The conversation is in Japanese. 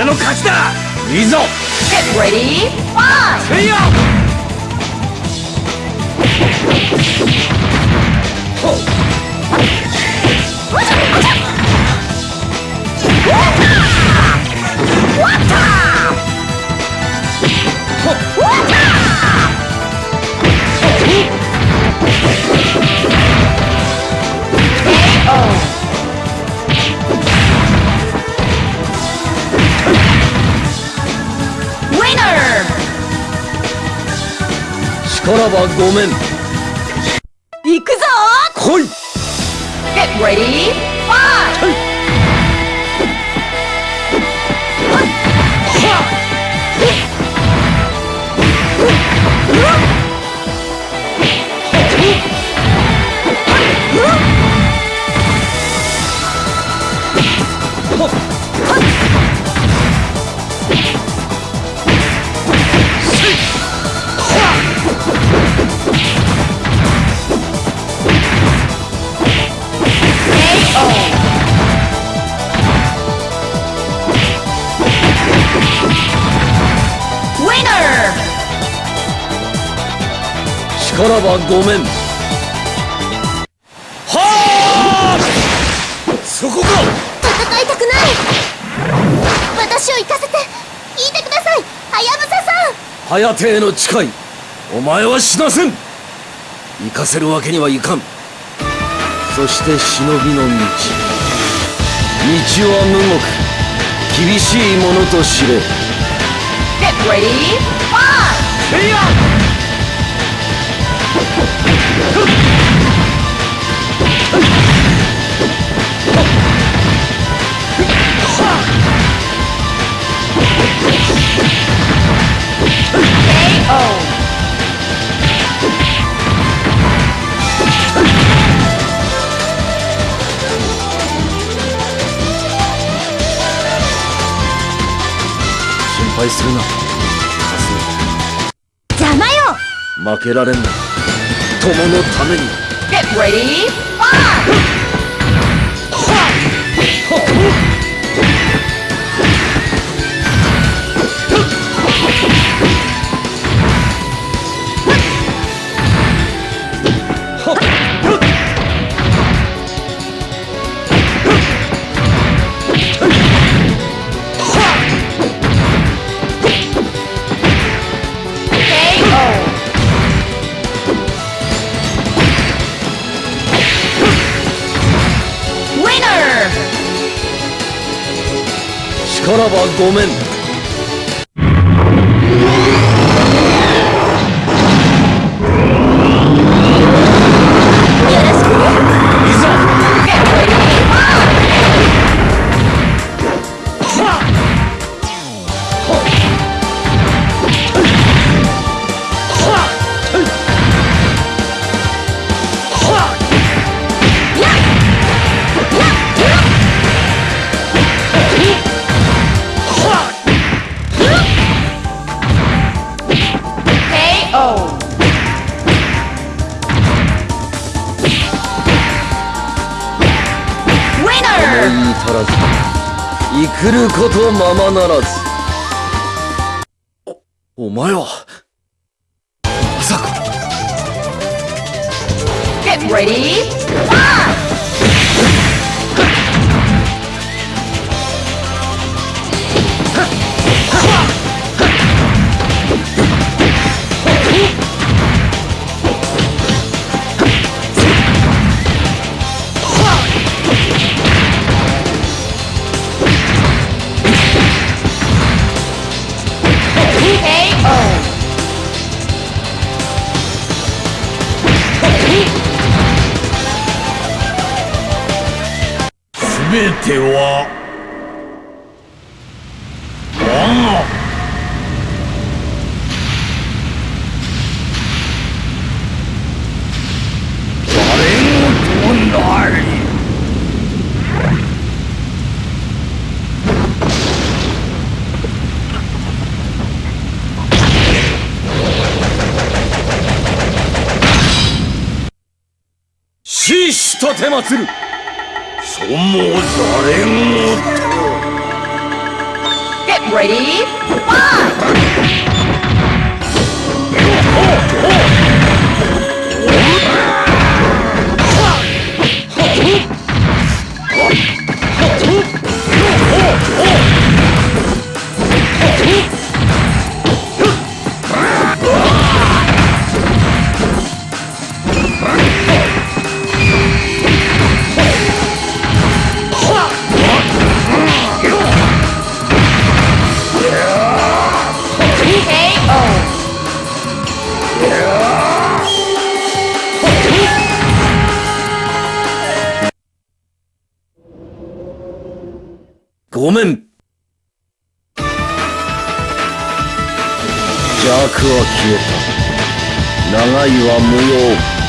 俺の勝ちだいいぞ Get ready, fight! せ力はごめん行くぞ来い Get ready, fight! 力はごめん。はあ！そこか！戦いたくない！私を行かせて聞いてください！はやぶささん！颯への誓いお前は死なせん！行かせるわけにはいかん。そして忍びの道。道は無獄厳しいものと知れ。Get ready, fight! せいや心配するな。邪魔よ。負けられんな友のために Get ready, Fight! 力はごめん足らず生くることままならずおお前はまさか Get ready, fight! 全ては我が誰事なり。死死とてまつる。そもざれごと Get ready, fight! ごめん。邪悪は消えた。長いは無用。